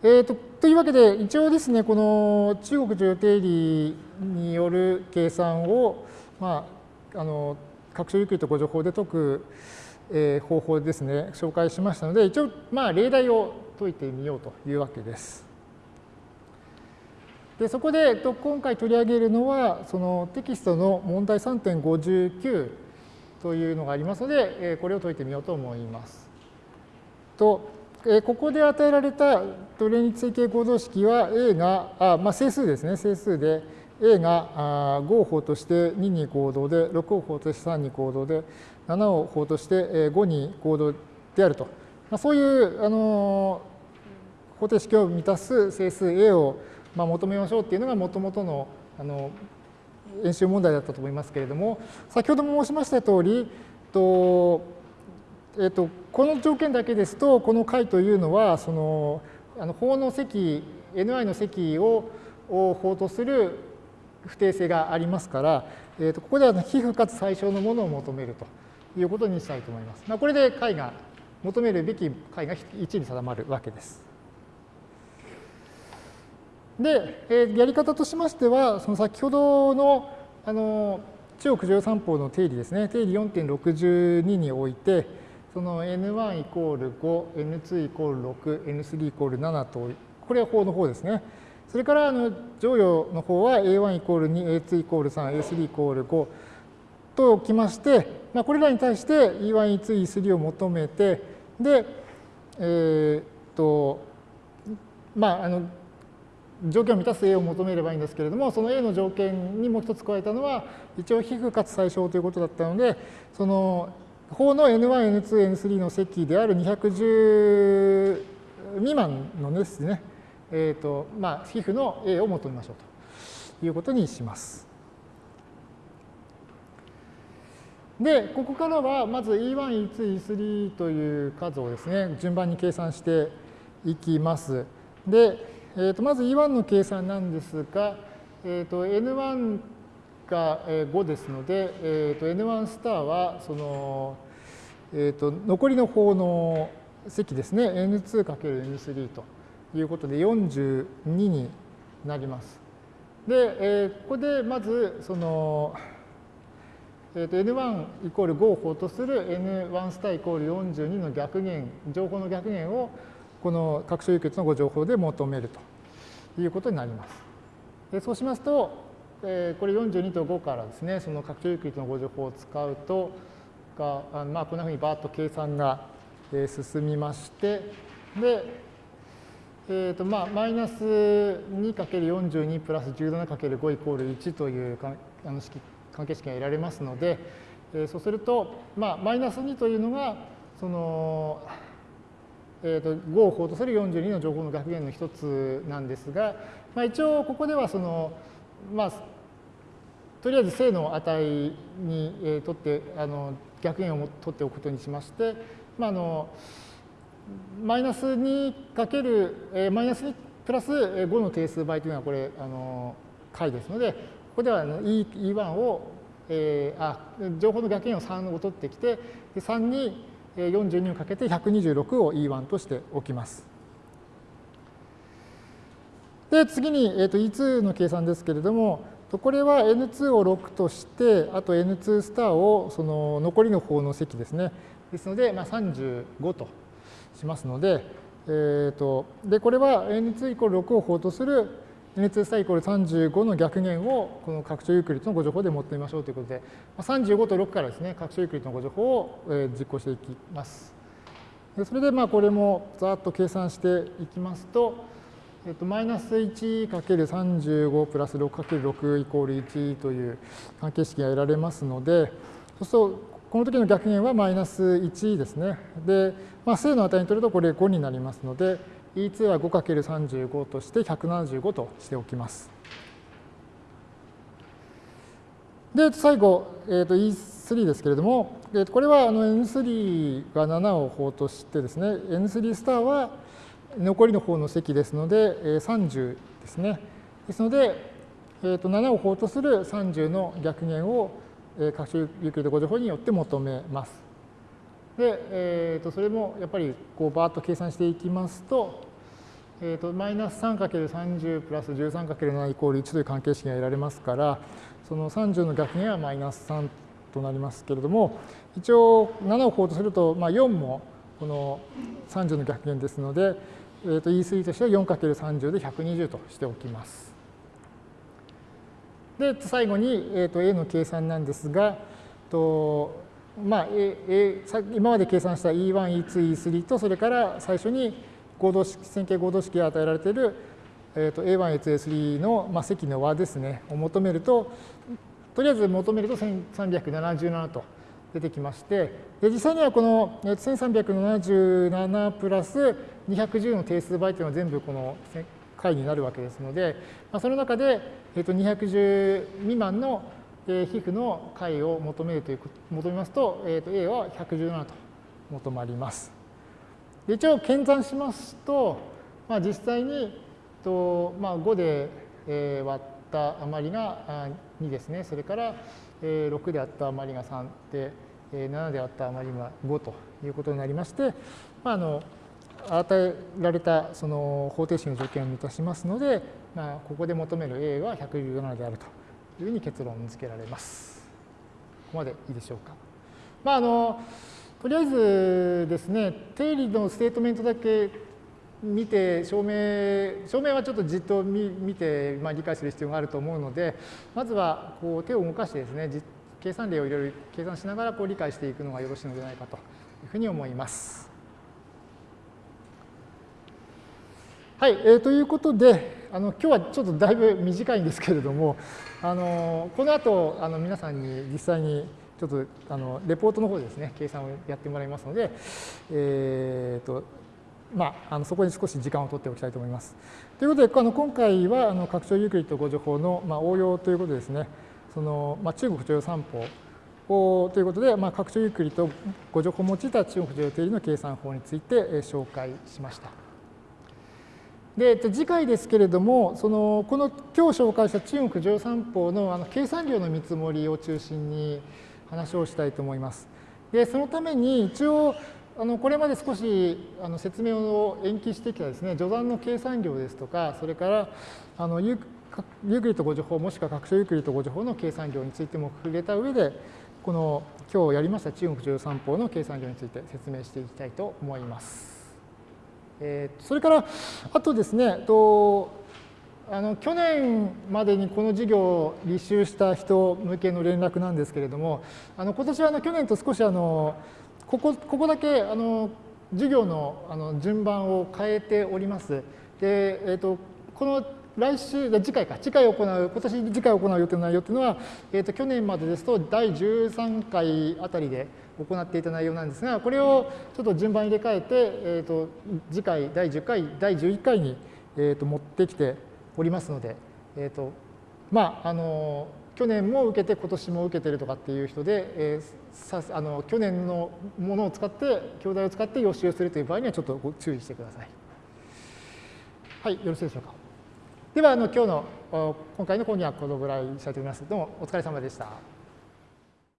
えーと、というわけで、一応ですね、この中国重定理による計算を、まあ、あの拡張ゆっくりとご情報で解く、えー、方法ですね、紹介しましたので、一応、まあ、例題を解いてみようというわけです。でそこでと今回取り上げるのは、そのテキストの問題3.59というのがありますので、これを解いてみようと思います。とここで与えられたトレーニ追形行動式は A が、あまあ、整数ですね、整数で A が5を法として2に行動で、6を法として3に行動で、7を法として5に行動であると。まあ、そういう、あの方程式を満たす整数 A を、まあ、求めましょうっていうのがもともとのあの演習問題だったと思いますけれども、先ほども申しました通り、とえーと、この条件だけですと、この解というのは、そのあの法の積、ni の積をを法とする不定性がありますから、えーと、ここでは皮膚かつ最小のものを求めるということにしたいと思います。まあ、これで解が、求めるべき解が1に定まるわけです。で、えー、やり方としましては、その先ほどのあの中国13法の定理ですね、定理4.62において、その n1 イコール5、n2 イコール6、n3 イコール7と、これは法の方ですね。それからあの乗与の方は a1 イコール2、a2 イコール3、a3 イコール5ときまして、まあ、これらに対して e1、e2、e3 を求めて、で、えー、っと、まあ、あの、条件を満たす A を求めればいいんですけれども、その A の条件にもう一つ加えたのは、一応皮膚かつ最小ということだったので、その法の N1、N2、N3 の積である210未満のですね、えっ、ー、と、まあ、皮膚の A を求めましょうということにします。で、ここからはまず E1、E2、E3 という数をですね、順番に計算していきます。で、えー、とまず E1 の計算なんですが、えー、と N1 が5ですので、えー、と N1 スターはその、えー、と残りの方の積ですね N2×N3 ということで42になります。で、えー、ここでまずその、えー、と N1 イコール5を法とする N1 スターイコール42の逆減情報の逆減をこの拡張輸血のご情報で求めるということになります。でそうしますと、えー、これ42と5からですね、その拡張輸血のご情報を使うと、が、まあ、こんなふうにバーッと計算が進みまして、で、えーとまあ、マイナス 2×42 プラス 17×5 イコール1というあの式関係式が得られますので、えー、そうすると、まあ、マイナス2というのが、その、えー、と5を法とする42の情報の学限の一つなんですが、まあ、一応ここではその、まあ、とりあえず正の値に、えー、とってあの逆円を取っておくことにしまして、まあ、あのマイナス2かける、えー、マイナス2プラス5の定数倍というのはこれあの解ですのでここではあの E1 を、えー、あ情報の逆円を3を取ってきてで3に42をかけて126を E1 としておきます。で次に、えー、と E2 の計算ですけれどもとこれは N2 を6として、あと N2 スターをその残りの方の積ですね。ですので、まあ、35としますので、えーと、でこれは N2 イコール6を法とする N2 スターイコール35の逆元をこの拡張ユークリッドの互除法で求めてみましょうということで、まあ35と6からですね、拡張ユークリッドの互除法を実行していきます。でそれでまあこれもざっと計算していきますと、えっと、マイナス 1×35 プラス 6×6 イコール1という関係式が得られますので、そうすると、この時の逆元はマイナス1ですね。で、まあ、正の値に取るとこれ5になりますので、E2 は 5×35 として175としておきます。で、最後、えー、と E3 ですけれども、これはあの N3 が7を法としてですね、N3 スターは残りの方の積ですので、30ですね。ですので、えー、と7を法とする30の逆減を拡張ユークリッド5乗法によって求めます。で、えー、とそれもやっぱりこうバーッと計算していきますと、えーと、マイナス 3×30 プラス 13×7 イコール1という関係式が得られますから、その30の逆減はマイナス3となりますけれども、一応7を項とすると、まあ、4もこの30の逆減ですので、えー、と E3 としては 4×30 で120としておきます。で、最後に、えー、と A の計算なんですが、とまあ、A A 今まで計算した E1、E2、E3 と、それから最初に合同式線形合同式が与えられている、えー、と A1、A2、A3 の、まあ、積の和ですね、を求めると、とりあえず求めると1377と出てきまして、で実際にはこの1377プラス210の定数倍というのは全部この解になるわけですので、まあ、その中で、えー、と210未満の皮膚の解を求めるという求めますと、えー、と A は117と求まります。一応検算しますと、まあ、実際にと、まあ、5で、割った余りが2ですね。それから、えー、6で割った余りが3で、えー、7で割った余りが5ということになりまして、まあ、あの与えられたその方程式の条件を満たしますので、まあ、ここで求める A は117であるというふうに結論付けられます。ここまでいいでしょうか。まあ、あのとりあえずですね、定理のステートメントだけ見て証明、証明はちょっとじっと見て、まあ、理解する必要があると思うので、まずはこう手を動かしてですね、計算例をいろいろ計算しながらこう理解していくのがよろしいのではないかというふうに思います。はい、えー、ということで、あの今日はちょっとだいぶ短いんですけれども、あのこの後あの皆さんに実際にちょっとあのレポートの方でですね、計算をやってもらいますので、えーとまあ、あのそこに少し時間を取っておきたいと思います。ということで、あの今回はあの拡張ユークリッド誤助法の、まあ、応用ということですね、そのまあ、中国徴用三法ということで、まあ、拡張ユークリッド互除法を用いた中国剰余定理の計算法についてえ紹介しました。で次回ですけれども、そのこの今日紹介した中国剰余算法のあの計算量の見積もりを中心に話をしたいと思います。でそのために一応あのこれまで少しあの説明を延期してきたですね除算の計算量ですとかそれからあのユークリッド互除法もしくは拡張ユークリッド互除法の計算量についても触れた上でこの今日やりました中国乗算法の計算量について説明していきたいと思います。えー、それから、あとですね、とあの去年までにこの授業を履修した人向けの連絡なんですけれども、あの今年はあの去年と少しあのここここだけあの授業のあの順番を変えております。で、えーと、この来週、次回か、次回行う、今年次回行う予定の内容というのは、えーと、去年までですと第13回あたりで行っていた内容なんですが、これをちょっと順番入れ替えて、えーと、次回第10回、第11回に、えー、と持ってきておりますので、えーとまあ、あの去年も受けて今年も受けてるとかっていう人で、えー、さあの去年のものを使って教材を使って予習するという場合にはちょっとご注意してください。はい、よろしいでしょうか。ではあの今日の今回の講義はこのぐらいにしたいと思います。どうもお疲れ様でした。